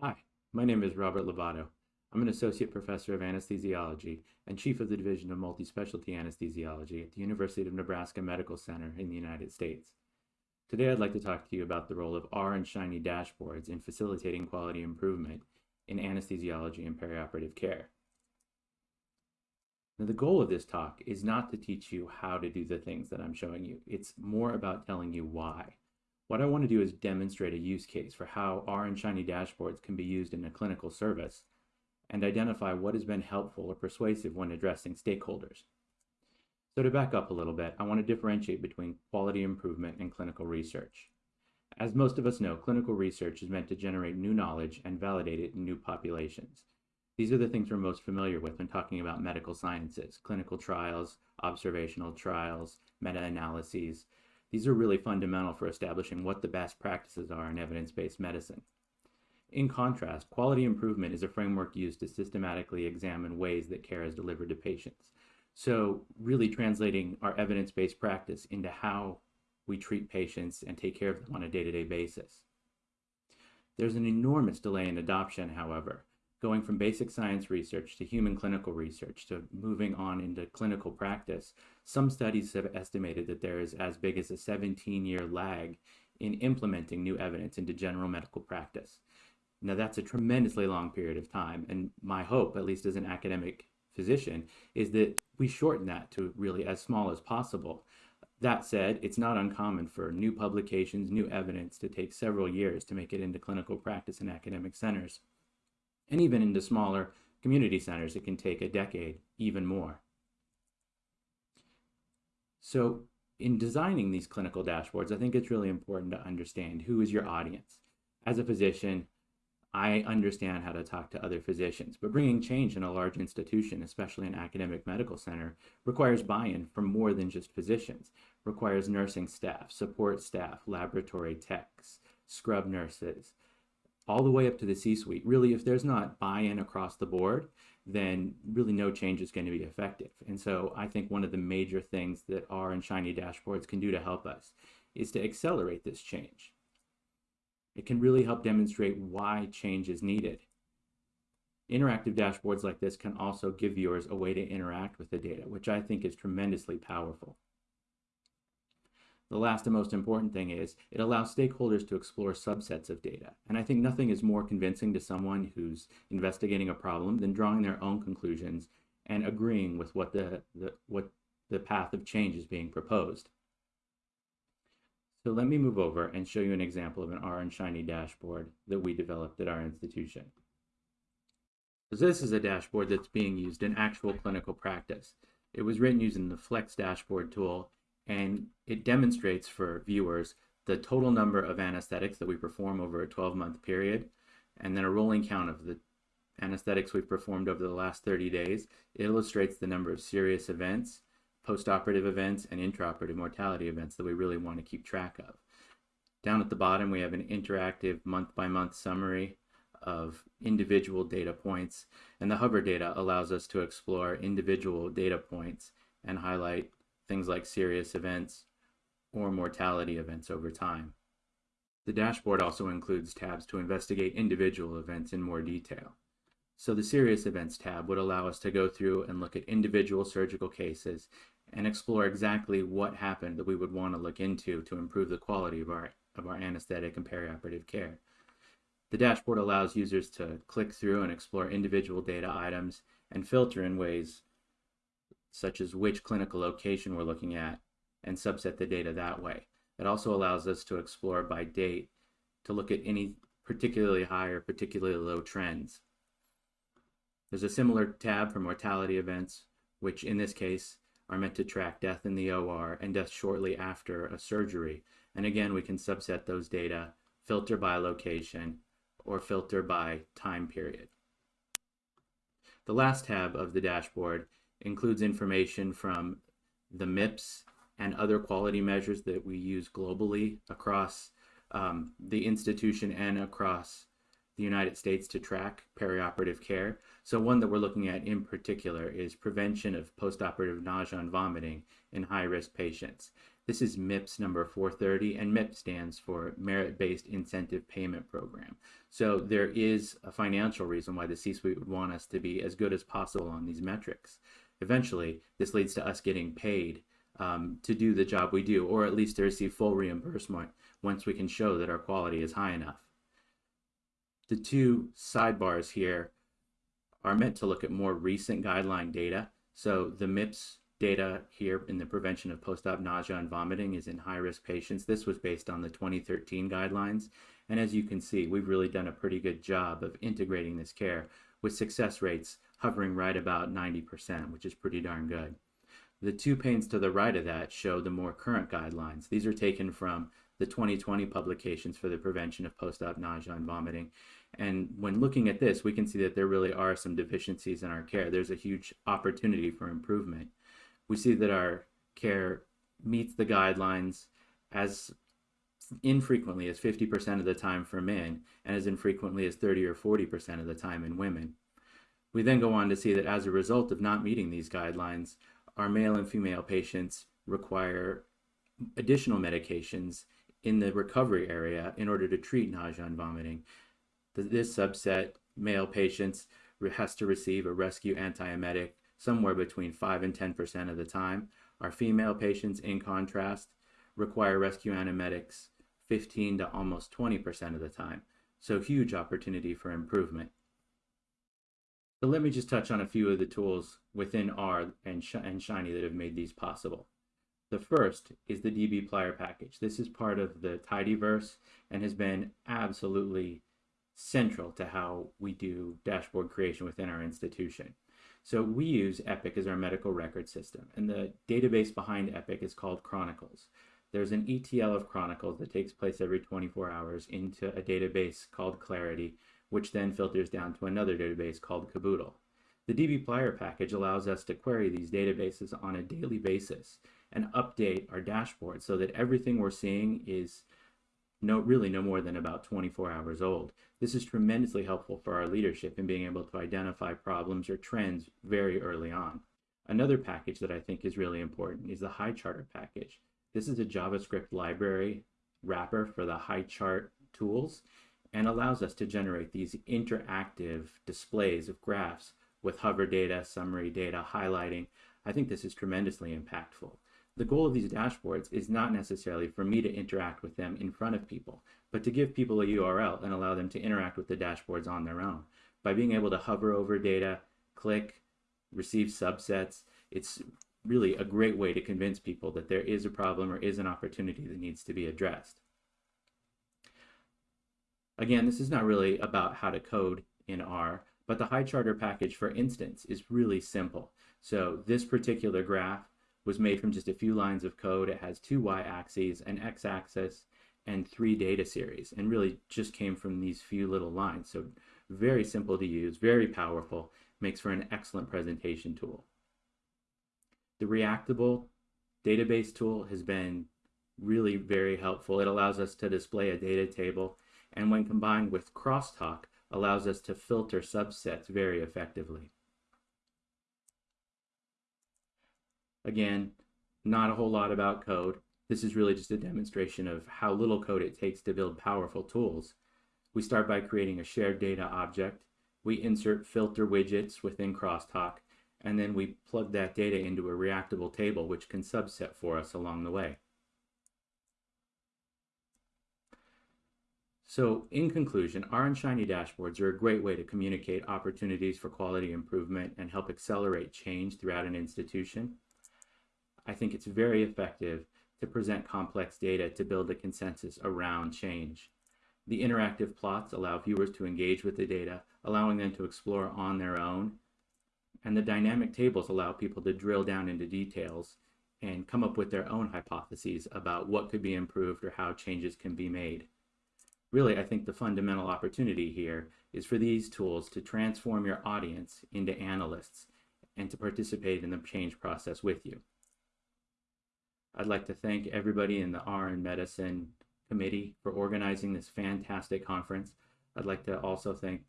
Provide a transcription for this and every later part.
Hi, my name is Robert Lobato. I'm an associate professor of anesthesiology and chief of the Division of Multispecialty Anesthesiology at the University of Nebraska Medical Center in the United States. Today I'd like to talk to you about the role of R and Shiny dashboards in facilitating quality improvement in anesthesiology and perioperative care. Now, the goal of this talk is not to teach you how to do the things that I'm showing you. It's more about telling you why. What I want to do is demonstrate a use case for how R and Shiny dashboards can be used in a clinical service and identify what has been helpful or persuasive when addressing stakeholders. So to back up a little bit, I want to differentiate between quality improvement and clinical research. As most of us know, clinical research is meant to generate new knowledge and validate it in new populations. These are the things we're most familiar with when talking about medical sciences, clinical trials, observational trials, meta-analyses. These are really fundamental for establishing what the best practices are in evidence-based medicine. In contrast, quality improvement is a framework used to systematically examine ways that care is delivered to patients. So really translating our evidence-based practice into how we treat patients and take care of them on a day-to-day -day basis. There's an enormous delay in adoption, however, going from basic science research to human clinical research to moving on into clinical practice, some studies have estimated that there is as big as a 17 year lag in implementing new evidence into general medical practice. Now, that's a tremendously long period of time, and my hope, at least as an academic physician, is that we shorten that to really as small as possible. That said, it's not uncommon for new publications, new evidence to take several years to make it into clinical practice in academic centers and even into smaller community centers, it can take a decade, even more. So in designing these clinical dashboards, I think it's really important to understand who is your audience. As a physician, I understand how to talk to other physicians, but bringing change in a large institution, especially an academic medical center, requires buy-in from more than just physicians, requires nursing staff, support staff, laboratory techs, scrub nurses, all the way up to the C-suite. Really, if there's not buy-in across the board, then really no change is going to be effective. And so I think one of the major things that R and Shiny dashboards can do to help us is to accelerate this change. It can really help demonstrate why change is needed. Interactive dashboards like this can also give viewers a way to interact with the data, which I think is tremendously powerful. The last and most important thing is it allows stakeholders to explore subsets of data. And I think nothing is more convincing to someone who's investigating a problem than drawing their own conclusions and agreeing with what the, the, what the path of change is being proposed. So let me move over and show you an example of an R and Shiny dashboard that we developed at our institution. So this is a dashboard that's being used in actual clinical practice. It was written using the Flex dashboard tool and it demonstrates for viewers the total number of anesthetics that we perform over a 12 month period and then a rolling count of the anesthetics we've performed over the last 30 days. It illustrates the number of serious events, postoperative events, and intraoperative mortality events that we really want to keep track of. Down at the bottom, we have an interactive month by month summary of individual data points, and the hover data allows us to explore individual data points and highlight things like serious events or mortality events over time. The dashboard also includes tabs to investigate individual events in more detail. So the Serious Events tab would allow us to go through and look at individual surgical cases and explore exactly what happened that we would want to look into to improve the quality of our, of our anesthetic and perioperative care. The dashboard allows users to click through and explore individual data items and filter in ways such as which clinical location we're looking at, and subset the data that way. It also allows us to explore by date to look at any particularly high or particularly low trends. There's a similar tab for mortality events, which in this case are meant to track death in the OR and death shortly after a surgery. And again, we can subset those data, filter by location, or filter by time period. The last tab of the dashboard includes information from the MIPS and other quality measures that we use globally across um, the institution and across the United States to track perioperative care. So, one that we're looking at in particular is prevention of postoperative nausea and vomiting in high risk patients. This is MIPS number 430, and MIP stands for Merit Based Incentive Payment Program. So, there is a financial reason why the C suite would want us to be as good as possible on these metrics. Eventually, this leads to us getting paid um, to do the job we do, or at least to receive full reimbursement once we can show that our quality is high enough. The two sidebars here are meant to look at more recent guideline data. So the MIPS data here in the prevention of post-op nausea and vomiting is in high-risk patients. This was based on the 2013 guidelines. And as you can see, we've really done a pretty good job of integrating this care with success rates hovering right about 90%, which is pretty darn good. The two panes to the right of that show the more current guidelines. These are taken from the 2020 publications for the prevention of post-op nausea and vomiting. And when looking at this, we can see that there really are some deficiencies in our care. There's a huge opportunity for improvement. We see that our care meets the guidelines as infrequently as 50% of the time for men and as infrequently as 30 or 40% of the time in women. We then go on to see that as a result of not meeting these guidelines, our male and female patients require additional medications in the recovery area in order to treat nausea and vomiting. This subset, male patients, has to receive a rescue antiemetic somewhere between 5 and 10% of the time. Our female patients, in contrast, require rescue antiemetics 15 to almost 20% of the time. So huge opportunity for improvement. So let me just touch on a few of the tools within R and, Sh and Shiny that have made these possible. The first is the dbplyr package. This is part of the Tidyverse and has been absolutely central to how we do dashboard creation within our institution. So we use Epic as our medical record system, and the database behind Epic is called Chronicles. There's an ETL of Chronicles that takes place every 24 hours into a database called Clarity, which then filters down to another database called Caboodle. The dbplyr package allows us to query these databases on a daily basis and update our dashboard so that everything we're seeing is no, really no more than about 24 hours old. This is tremendously helpful for our leadership in being able to identify problems or trends very early on. Another package that I think is really important is the HighCharter package. This is a JavaScript library wrapper for the HighChart tools and allows us to generate these interactive displays of graphs with hover data, summary data, highlighting. I think this is tremendously impactful. The goal of these dashboards is not necessarily for me to interact with them in front of people, but to give people a URL and allow them to interact with the dashboards on their own. By being able to hover over data, click, receive subsets, it's really a great way to convince people that there is a problem or is an opportunity that needs to be addressed. Again, this is not really about how to code in R, but the high charter package, for instance, is really simple. So this particular graph was made from just a few lines of code. It has two y-axes, an x-axis, and three data series, and really just came from these few little lines. So very simple to use, very powerful, makes for an excellent presentation tool. The Reactable database tool has been really very helpful. It allows us to display a data table and when combined with crosstalk allows us to filter subsets very effectively. Again, not a whole lot about code. This is really just a demonstration of how little code it takes to build powerful tools. We start by creating a shared data object. We insert filter widgets within crosstalk, and then we plug that data into a reactable table which can subset for us along the way. So in conclusion, R and Shiny dashboards are a great way to communicate opportunities for quality improvement and help accelerate change throughout an institution. I think it's very effective to present complex data to build a consensus around change. The interactive plots allow viewers to engage with the data, allowing them to explore on their own. And the dynamic tables allow people to drill down into details and come up with their own hypotheses about what could be improved or how changes can be made really, I think the fundamental opportunity here is for these tools to transform your audience into analysts and to participate in the change process with you. I'd like to thank everybody in the R and Medicine committee for organizing this fantastic conference. I'd like to also thank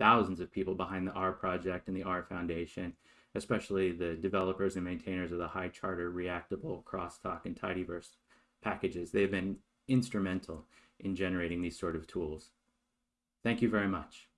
thousands of people behind the R project and the R Foundation, especially the developers and maintainers of the HighCharter Reactable, Crosstalk, and Tidyverse packages. They've been instrumental in generating these sort of tools. Thank you very much.